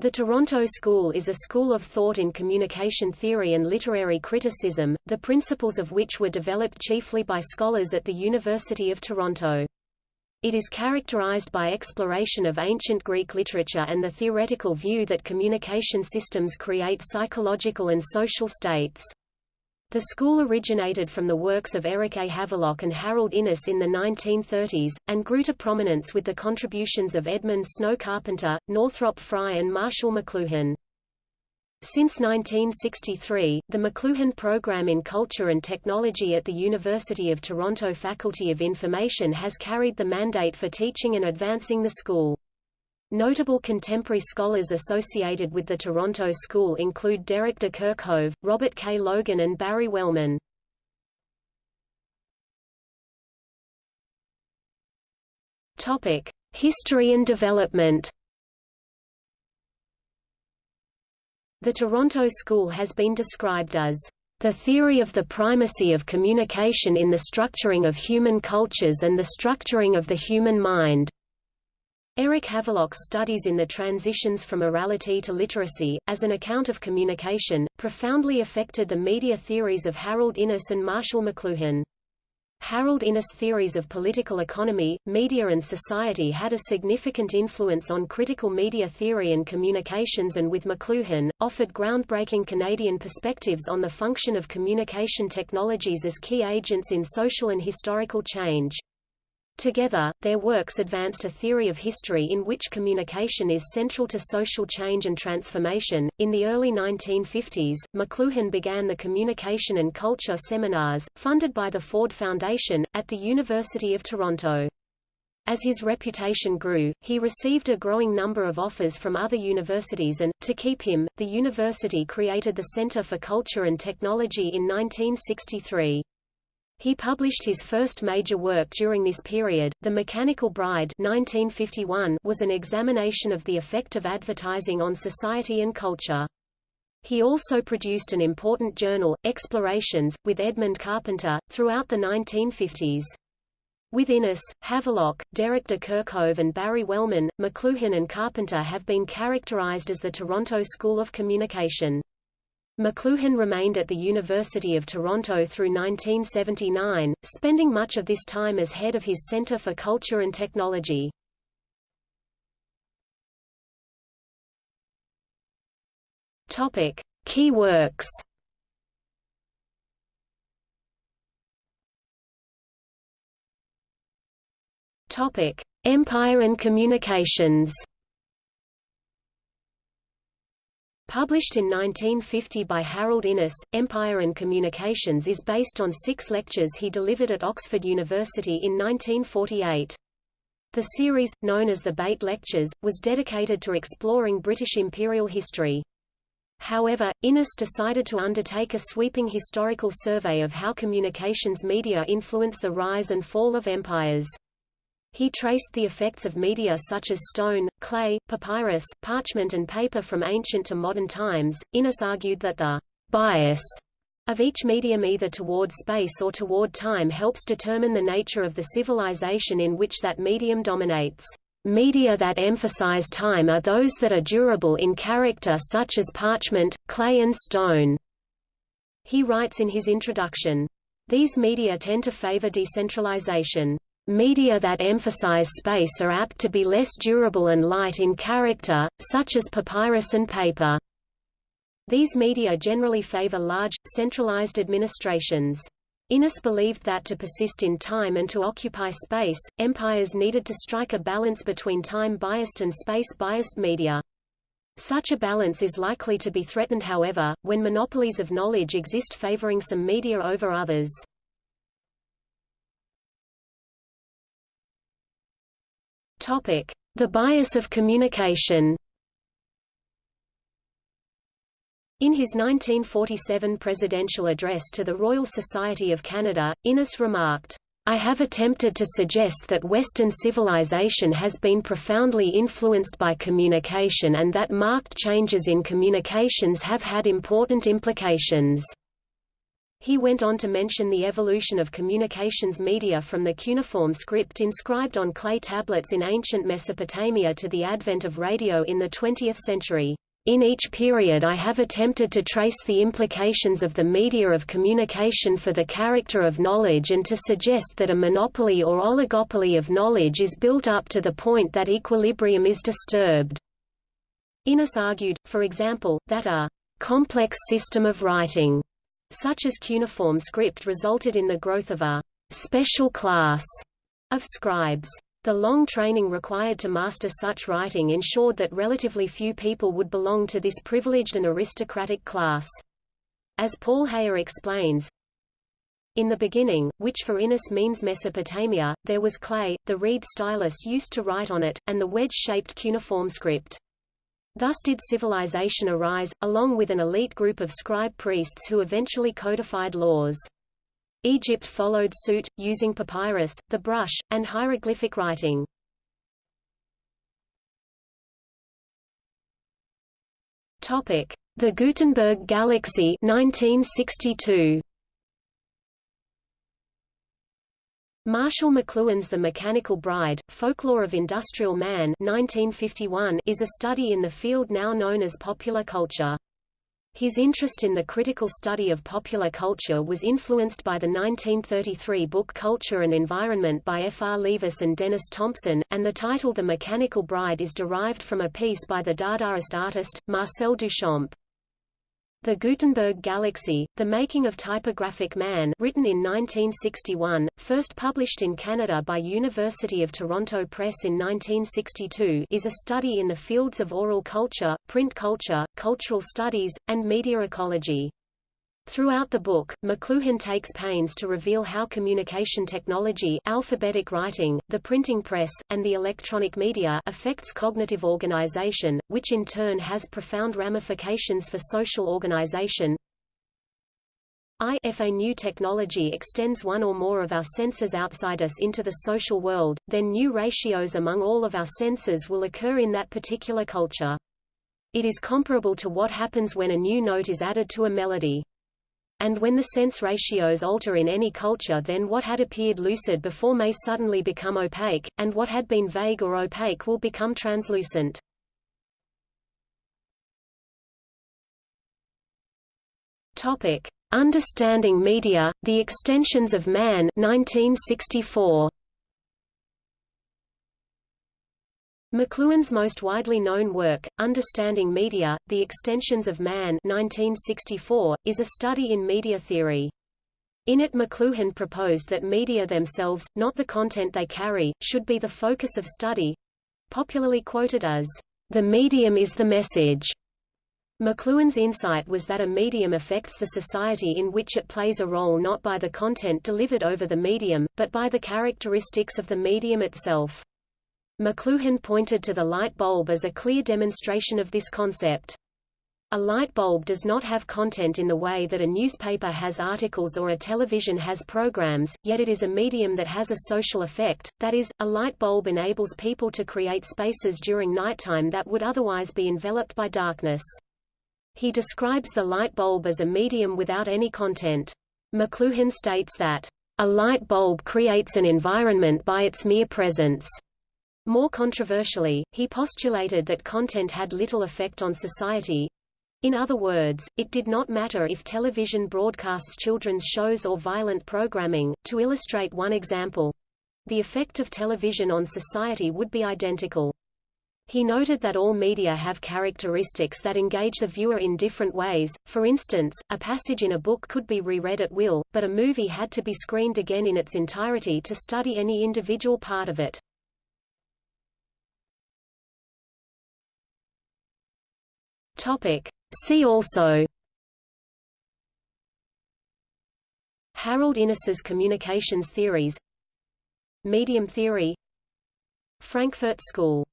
The Toronto School is a school of thought in communication theory and literary criticism, the principles of which were developed chiefly by scholars at the University of Toronto. It is characterized by exploration of ancient Greek literature and the theoretical view that communication systems create psychological and social states. The school originated from the works of Eric A. Havelock and Harold Innis in the 1930s, and grew to prominence with the contributions of Edmund Snow Carpenter, Northrop Frye and Marshall McLuhan. Since 1963, the McLuhan Program in Culture and Technology at the University of Toronto Faculty of Information has carried the mandate for teaching and advancing the school. Notable contemporary scholars associated with the Toronto School include Derrick de Kerckhove, Robert K. Logan and Barry Wellman. History and development. The Toronto School has been described as the theory of the primacy of communication in the structuring of human cultures and the structuring of the human mind. Eric Havelock's studies in the transitions from orality to literacy, as an account of communication, profoundly affected the media theories of Harold Innis and Marshall McLuhan. Harold Innis' theories of political economy, media and society had a significant influence on critical media theory and communications and with McLuhan, offered groundbreaking Canadian perspectives on the function of communication technologies as key agents in social and historical change. Together, their works advanced a theory of history in which communication is central to social change and transformation. In the early 1950s, McLuhan began the Communication and Culture Seminars, funded by the Ford Foundation, at the University of Toronto. As his reputation grew, he received a growing number of offers from other universities and, to keep him, the university created the Centre for Culture and Technology in 1963. He published his first major work during this period, The Mechanical Bride 1951, was an examination of the effect of advertising on society and culture. He also produced an important journal, Explorations, with Edmund Carpenter, throughout the 1950s. With Innis, Havelock, Derrick de Kerckhove and Barry Wellman, McLuhan and Carpenter have been characterized as the Toronto School of Communication. McLuhan remained at the University of Toronto through 1979, spending much of this time as head of his Centre for Culture and Technology. Topic: Key works. Topic: Empire and Communications. Published in 1950 by Harold Innis, Empire and Communications is based on six lectures he delivered at Oxford University in 1948. The series, known as the Beit Lectures, was dedicated to exploring British imperial history. However, Innis decided to undertake a sweeping historical survey of how communications media influence the rise and fall of empires. He traced the effects of media such as stone, clay, papyrus, parchment and paper from ancient to modern times. Innis argued that the bias of each medium either toward space or toward time helps determine the nature of the civilization in which that medium dominates. Media that emphasize time are those that are durable in character such as parchment, clay and stone. He writes in his introduction, These media tend to favor decentralization. Media that emphasize space are apt to be less durable and light in character, such as papyrus and paper. These media generally favor large, centralized administrations. Innis believed that to persist in time and to occupy space, empires needed to strike a balance between time-biased and space-biased media. Such a balance is likely to be threatened however, when monopolies of knowledge exist favoring some media over others. Topic: The bias of communication. In his 1947 presidential address to the Royal Society of Canada, Innis remarked, I have attempted to suggest that Western civilization has been profoundly influenced by communication and that marked changes in communications have had important implications. He went on to mention the evolution of communications media from the cuneiform script inscribed on clay tablets in ancient Mesopotamia to the advent of radio in the 20th century. In each period I have attempted to trace the implications of the media of communication for the character of knowledge and to suggest that a monopoly or oligopoly of knowledge is built up to the point that equilibrium is disturbed. Innis argued, for example, that a complex system of writing such as cuneiform script resulted in the growth of a special class of scribes. The long training required to master such writing ensured that relatively few people would belong to this privileged and aristocratic class. As Paul Heyer explains, in the beginning, which for Innis means Mesopotamia, there was clay, the reed stylus used to write on it, and the wedge-shaped cuneiform script. Thus did civilization arise, along with an elite group of scribe priests who eventually codified laws. Egypt followed suit, using papyrus, the brush, and hieroglyphic writing. The Gutenberg Galaxy 1962. Marshall McLuhan's The Mechanical Bride, Folklore of Industrial Man 1951 is a study in the field now known as popular culture. His interest in the critical study of popular culture was influenced by the 1933 book Culture and Environment by F. R. Leavis and Denys Thompson, and the title The Mechanical Bride is derived from a piece by the Dadaist artist, Marcel Duchamp. The Gutenberg Galaxy, The Making of Typographic Man written in 1961, first published in Canada by University of Toronto Press in 1962 is a study in the fields of oral culture, print culture, cultural studies, and media ecology. Throughout the book, McLuhan takes pains to reveal how communication technology alphabetic writing, the printing press, and the electronic media affects cognitive organization, which in turn has profound ramifications for social organization. If a new technology extends one or more of our senses outside us into the social world, then new ratios among all of our senses will occur in that particular culture. It is comparable to what happens when a new note is added to a melody. And when the sense ratios alter in any culture then what had appeared lucid before may suddenly become opaque, and what had been vague or opaque will become translucent. Topic: Understanding Media: The Extensions of Man 1964. McLuhan's most widely known work, Understanding Media, The Extensions of Man 1964, is a study in media theory. In it McLuhan proposed that media themselves, not the content they carry, should be the focus of study—popularly quoted as, "...the medium is the message." McLuhan's insight was that a medium affects the society in which it plays a role not by the content delivered over the medium, but by the characteristics of the medium itself. McLuhan pointed to the light bulb as a clear demonstration of this concept. A light bulb does not have content in the way that a newspaper has articles or a television has programs, yet it is a medium that has a social effect, that is, a light bulb enables people to create spaces during nighttime that would otherwise be enveloped by darkness. He describes the light bulb as a medium without any content. McLuhan states that, "...a light bulb creates an environment by its mere presence." More controversially, he postulated that content had little effect on society. In other words, it did not matter if television broadcasts children's shows or violent programming. To illustrate one example, the effect of television on society would be identical. He noted that all media have characteristics that engage the viewer in different ways. For instance, a passage in a book could be reread at will, but a movie had to be screened again in its entirety to study any individual part of it. Topic. See also. Harold Innis's communications theories. Medium theory. Frankfurt School